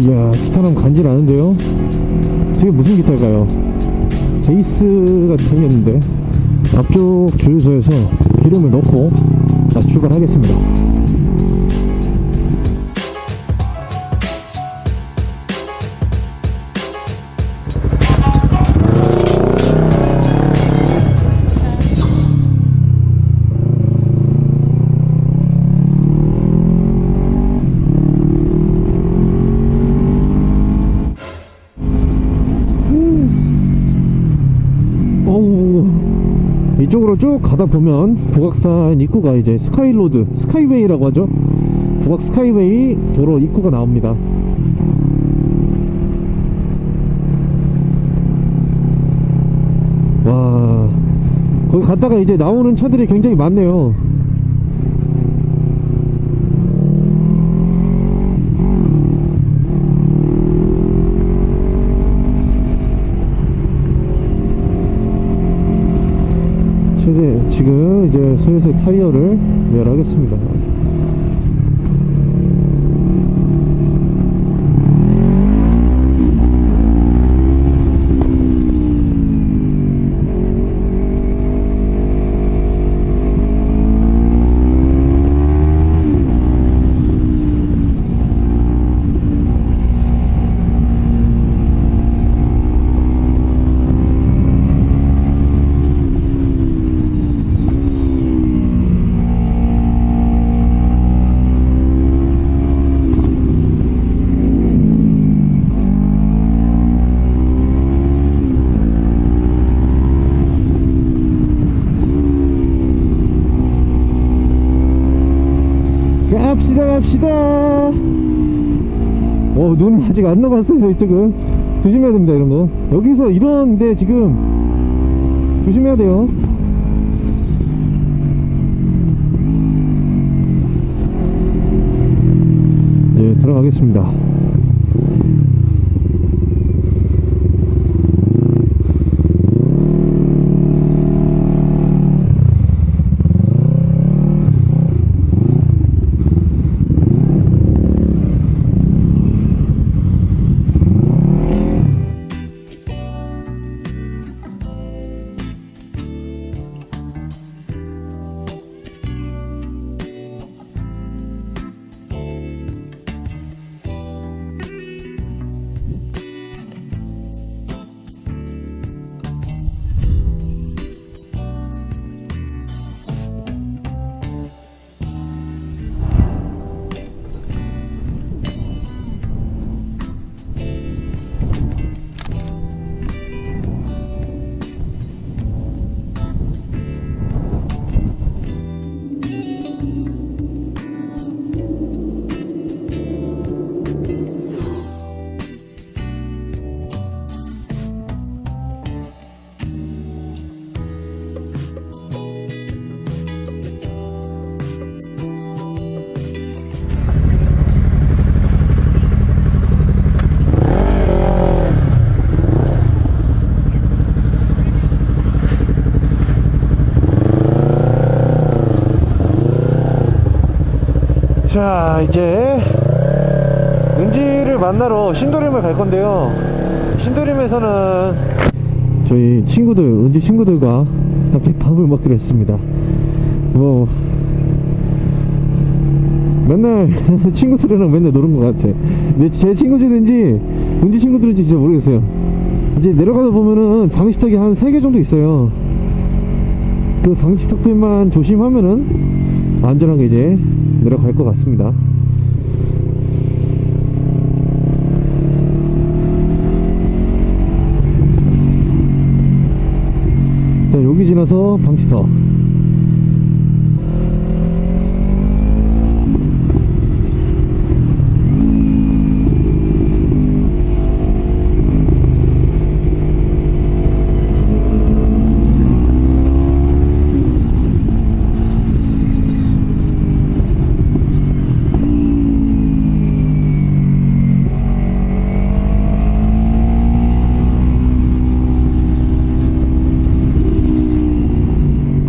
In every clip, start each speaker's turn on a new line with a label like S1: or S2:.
S1: 이야 기타는 간질 않은데요? 저게 무슨 기타일까요? 베이스 같은 생겼는데 앞쪽 주유소에서 기름을 넣고 다시 출발하겠습니다. 이쪽으로 쭉 가다 보면 북악산 입구가 이제 스카이로드 스카이웨이라고 하죠? 북악 스카이웨이 도로 입구가 나옵니다. 와 거기 갔다가 이제 나오는 차들이 굉장히 많네요 최대 지금 이제 슬슬 타이어를 매열하겠습니다 갑시다. 어 눈이 아직 안 녹았어요 이쪽은. 조심해야 됩니다 거 여기서 이런데 지금 조심해야 돼요. 예 들어가겠습니다 자 이제 은지를 만나러 신도림을 갈 건데요. 신도림에서는 저희 친구들 은지 친구들과 함께 밥을 먹기로 했습니다. 뭐 맨날 친구들이랑 맨날 노는 것 같아. 근데 제 친구들인지 은지 친구들인지 진짜 모르겠어요. 이제 내려가다 보면은 방지턱이 한 3개 정도 있어요. 그 방지턱들만 조심하면은 안전하게 이제 내려갈 것 같습니다. 일단 여기 지나서 방지턱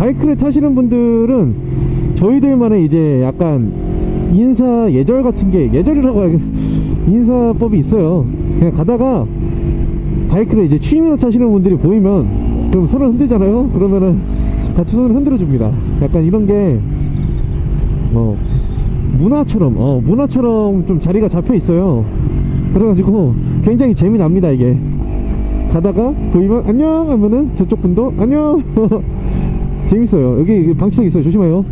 S1: 바이크를 타시는 분들은 저희들만의 이제 약간 인사 예절 같은 게 예절이라고 해야 인사법이 있어요. 그냥 가다가 바이크를 이제 취미로 타시는 분들이 보이면 그럼 손을 흔들잖아요? 그러면은 같이 손을 흔들어 줍니다. 약간 이런 게 뭐 문화처럼 어 문화처럼 좀 자리가 잡혀 있어요. 그래가지고 굉장히 재미납니다 이게. 가다가 보이면 안녕 하면은 저쪽 분도 안녕 재밌어요. 여기 방치턱 있어요. 조심해요